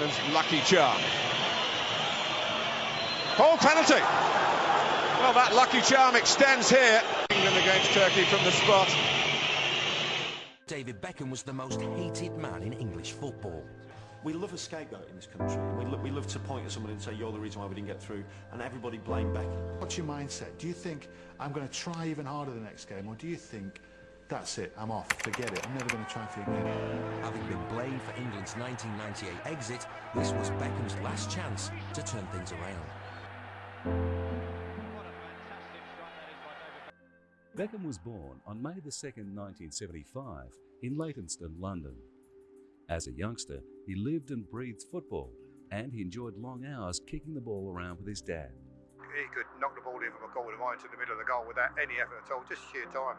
England's lucky charm. Oh, penalty! Well, that lucky charm extends here. England against Turkey from the spot. David Beckham was the most hated man in English football. We love a scapegoat in this country. We, lo we love to point at someone and say, you're the reason why we didn't get through, and everybody blame Beckham. What's your mindset? Do you think, I'm going to try even harder the next game, or do you think, that's it, I'm off, forget it, I'm never going to try for again? Having been blamed for England's 1998 exit, this was Beckham's last chance to turn things around. Beckham was born on May 2, 1975, in Leytonstone, London. As a youngster, he lived and breathed football, and he enjoyed long hours kicking the ball around with his dad. He could knock the ball in from a goal line to the middle of the goal without any effort at all, just sheer timing.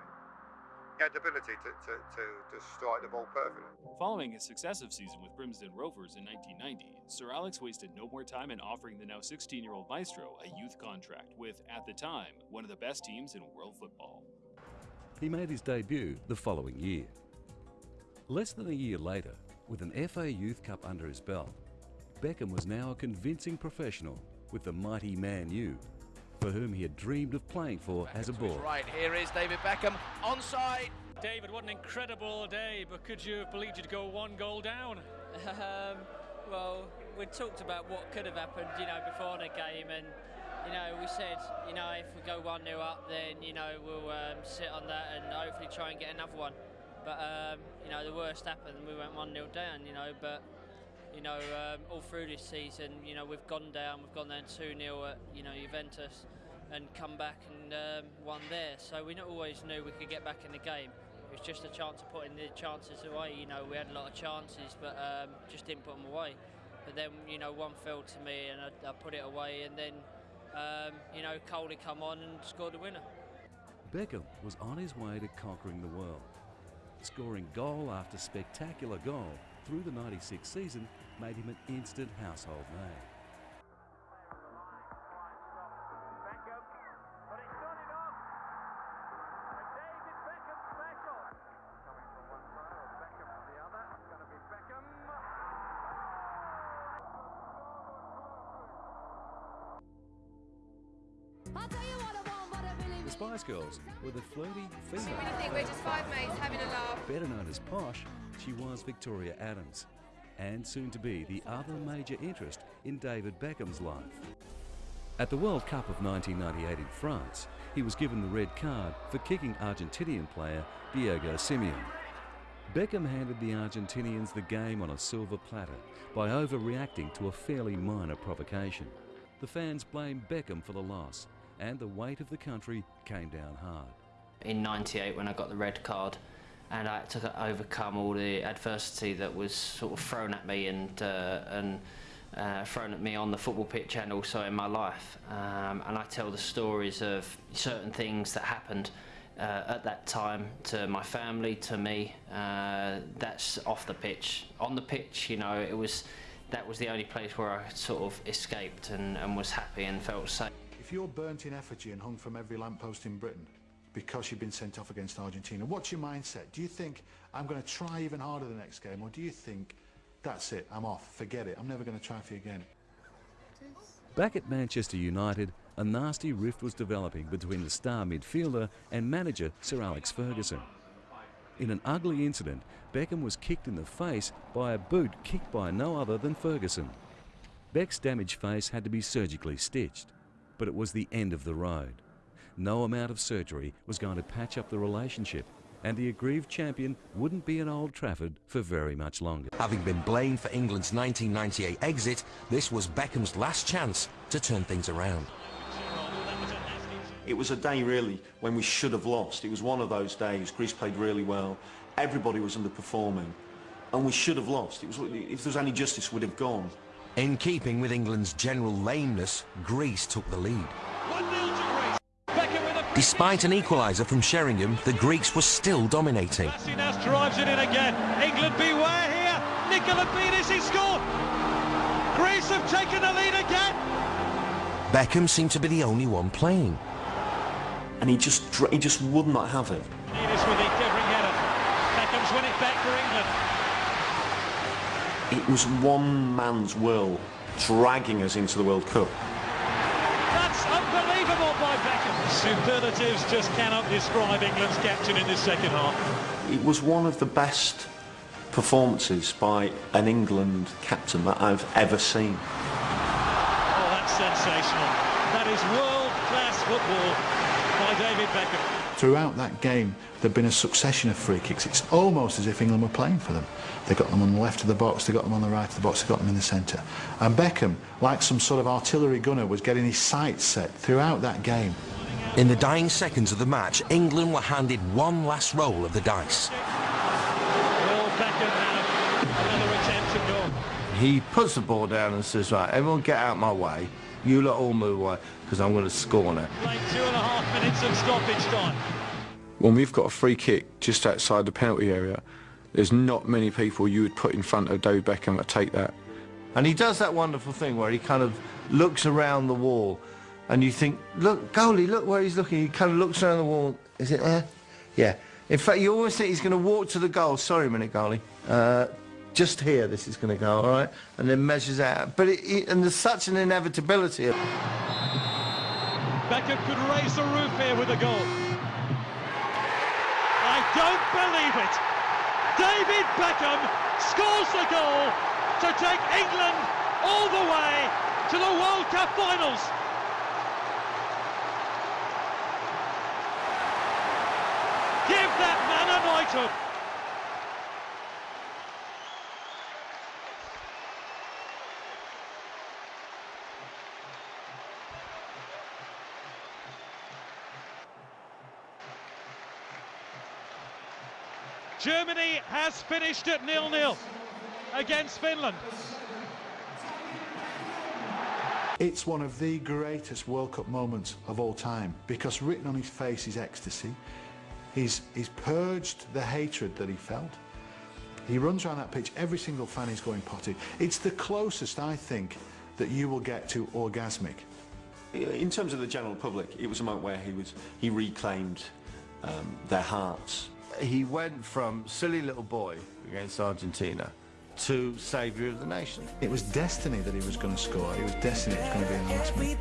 He ability to, to, to, to strike the ball perfectly. Following his successive season with Brimsdown Rovers in 1990, Sir Alex wasted no more time in offering the now 16-year-old maestro a youth contract with, at the time, one of the best teams in world football. He made his debut the following year. Less than a year later, with an FA Youth Cup under his belt, Beckham was now a convincing professional with the mighty Man U, for whom he had dreamed of playing for Beckham as a boy. Right, here is David Beckham, onside. David, what an incredible day, but could you have believed you'd go one goal down? Um, well, we talked about what could have happened, you know, before the game, and you know, we said, you know, if we go one 0 up, then you know we'll um, sit on that and hopefully try and get another one. But um, you know, the worst happened, we went one 0 down, you know, but. You know, um, all through this season, you know, we've gone down, we've gone down 2 0 at, you know, Juventus and come back and um, won there. So we not always knew we could get back in the game. It was just a chance of putting the chances away. You know, we had a lot of chances, but um, just didn't put them away. But then, you know, one fell to me and I, I put it away, and then, um, you know, Coley come on and scored the winner. Beckham was on his way to conquering the world. Scoring goal after spectacular goal through the 96 season made him an instant household name. The Spice Girls were the flirty female. So when you think we're just five mates having a laugh. Better known as Posh, she was Victoria Adams, and soon to be the other major interest in David Beckham's life. At the World Cup of 1998 in France, he was given the red card for kicking Argentinian player Diego Simeone. Beckham handed the Argentinians the game on a silver platter by overreacting to a fairly minor provocation. The fans blamed Beckham for the loss, and the weight of the country came down hard. In 98 when I got the red card and I had to overcome all the adversity that was sort of thrown at me and, uh, and uh, thrown at me on the football pitch and also in my life. Um, and I tell the stories of certain things that happened uh, at that time to my family, to me. Uh, that's off the pitch. On the pitch, you know, it was that was the only place where I sort of escaped and, and was happy and felt safe. If you're burnt in effigy and hung from every lamppost in Britain because you've been sent off against Argentina, what's your mindset? Do you think, I'm going to try even harder the next game, or do you think, that's it, I'm off, forget it, I'm never going to try for you again? Back at Manchester United, a nasty rift was developing between the star midfielder and manager Sir Alex Ferguson. In an ugly incident, Beckham was kicked in the face by a boot kicked by no other than Ferguson. Beck's damaged face had to be surgically stitched, but it was the end of the road. No amount of surgery was going to patch up the relationship, and the aggrieved champion wouldn't be at Old Trafford for very much longer. Having been blamed for England's 1998 exit, this was Beckham's last chance to turn things around. It was a day really when we should have lost. It was one of those days. Greece played really well. Everybody was underperforming. And we should have lost. It was, if there was any justice, we'd have gone. In keeping with England's general lameness, Greece took the lead. Despite an equaliser from Sheringham, the Greeks were still dominating. Lassinas drives it in again. England beware here. Nikolaidis he scored. Greece have taken the lead again. Beckham seemed to be the only one playing. And he just he just would not have it. Nidas with the quivering header. Beckham's win it back for England. it was one man's will dragging us into the World Cup. Superlatives just cannot describe England's captain in this second half. It was one of the best performances by an England captain that I've ever seen. Oh, that's sensational. That is world-class football by David Beckham. Throughout that game, there'd been a succession of free kicks. It's almost as if England were playing for them. They got them on the left of the box, they got them on the right of the box, they got them in the centre. And Beckham, like some sort of artillery gunner, was getting his sights set throughout that game. In the dying seconds of the match, England were handed one last roll of the dice. Will Beckham have another attempt at goal? He puts the ball down and says, right, everyone get out my way. You lot all move away, because I'm going to score now. Played two and a half minutes of stoppage time. When we've got a free kick just outside the penalty area, there's not many people you would put in front of David Beckham to take that. And he does that wonderful thing where he kind of looks around the wall and you think, look, goalie, look where he's looking. He kind of looks around the wall. Is it there? Yeah. In fact, you always think he's going to walk to the goal. Sorry a minute, goalie. Uh, just here this is going to go, all right? And then measures out. But it, it, and there's such an inevitability. Beckham could raise the roof here with a goal. I don't believe it. David Beckham scores the goal to take England all the way to the World Cup finals. Give that Germany has finished at nil-nil against Finland. It's one of the greatest World Cup moments of all time because written on his face is ecstasy. He's, he's purged the hatred that he felt. He runs around that pitch, every single fan is going potty. It's the closest, I think, that you will get to orgasmic. In terms of the general public, it was a moment where he, was, he reclaimed um, their hearts. He went from silly little boy against Argentina to saviour of the nation. It was destiny that he was going to score. It was destiny it was going to be in the last minute.